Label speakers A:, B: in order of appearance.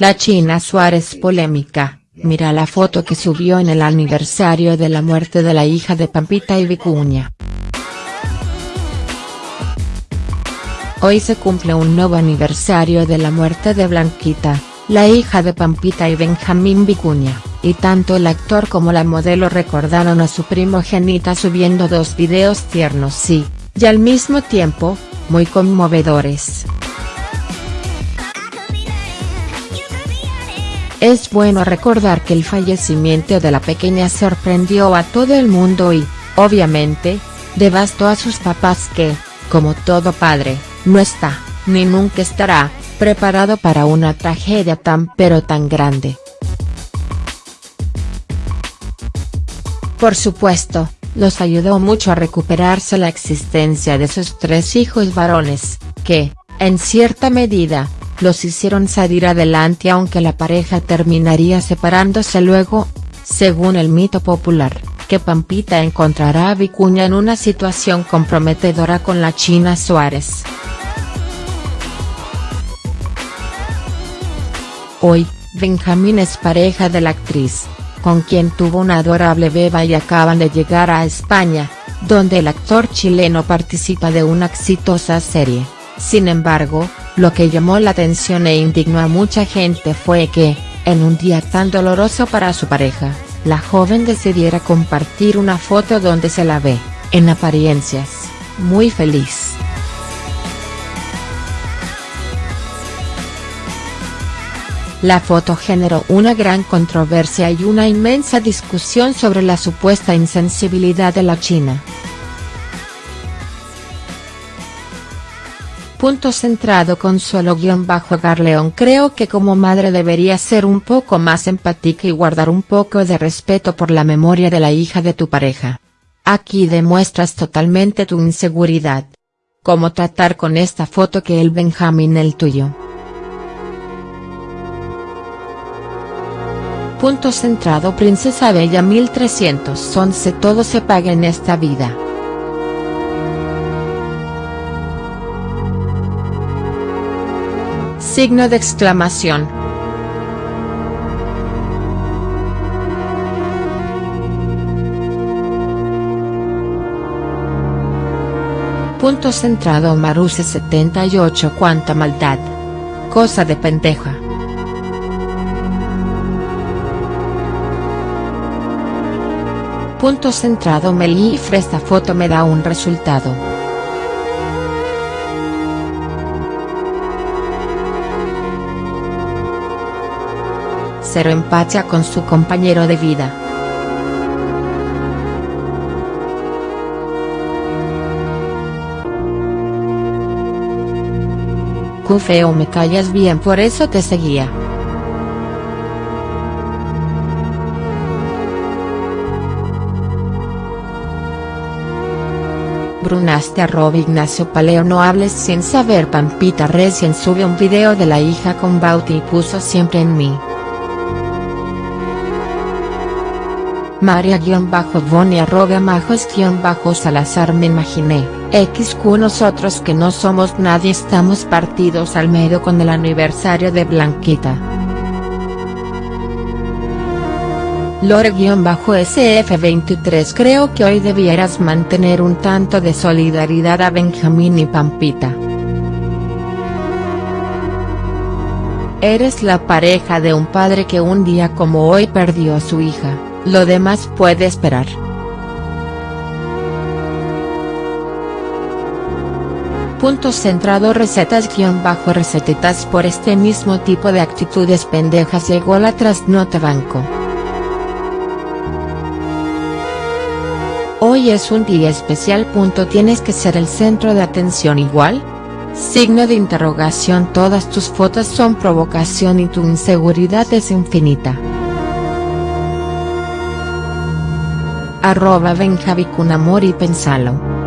A: La China Suárez polémica, mira la foto que subió en el aniversario de la muerte de la hija de Pampita y Vicuña. Hoy se cumple un nuevo aniversario de la muerte de Blanquita, la hija de Pampita y Benjamín Vicuña, y tanto el actor como la modelo recordaron a su primogenita subiendo dos videos tiernos y, y al mismo tiempo, muy conmovedores. Es bueno recordar que el fallecimiento de la pequeña sorprendió a todo el mundo y, obviamente, devastó a sus papás que, como todo padre, no está, ni nunca estará, preparado para una tragedia tan pero tan grande. Por supuesto, los ayudó mucho a recuperarse la existencia de sus tres hijos varones, que, en cierta medida, los hicieron salir adelante aunque la pareja terminaría separándose luego, según el mito popular, que Pampita encontrará a Vicuña en una situación comprometedora con la China Suárez. Hoy, Benjamín es pareja de la actriz, con quien tuvo una adorable beba y acaban de llegar a España, donde el actor chileno participa de una exitosa serie. Sin embargo, lo que llamó la atención e indignó a mucha gente fue que, en un día tan doloroso para su pareja, la joven decidiera compartir una foto donde se la ve, en apariencias, muy feliz. La foto generó una gran controversia y una inmensa discusión sobre la supuesta insensibilidad de la China. Punto centrado Consuelo-Garleón Creo que como madre debería ser un poco más empática y guardar un poco de respeto por la memoria de la hija de tu pareja. Aquí demuestras totalmente tu inseguridad. ¿Cómo tratar con esta foto que el Benjamín el tuyo? Punto centrado Princesa Bella 1311 Todo se paga en esta vida. Signo de exclamación. Punto centrado Maruse 78 Cuánta maldad. Cosa de pendeja. Punto centrado Melifre esta foto me da un resultado. Cero empacha con su compañero de vida. Cu feo me callas bien por eso te seguía. Brunaste arroba Ignacio Paleo no hables sin saber Pampita recién sube un video de la hija con Bauti y puso siempre en mí. María-Boni arroba majos-salazar me imaginé, xq nosotros que no somos nadie estamos partidos al medio con el aniversario de Blanquita. Lore-SF23 Creo que hoy debieras mantener un tanto de solidaridad a Benjamín y Pampita. Eres la pareja de un padre que un día como hoy perdió a su hija. Lo demás puede esperar. Punto centrado recetas-recetitas por este mismo tipo de actitudes pendejas llegó la trasnota banco. Hoy es un día especial. ¿Tienes que ser el centro de atención igual? Signo de interrogación Todas tus fotos son provocación y tu inseguridad es infinita. Arroba amor y pensalo.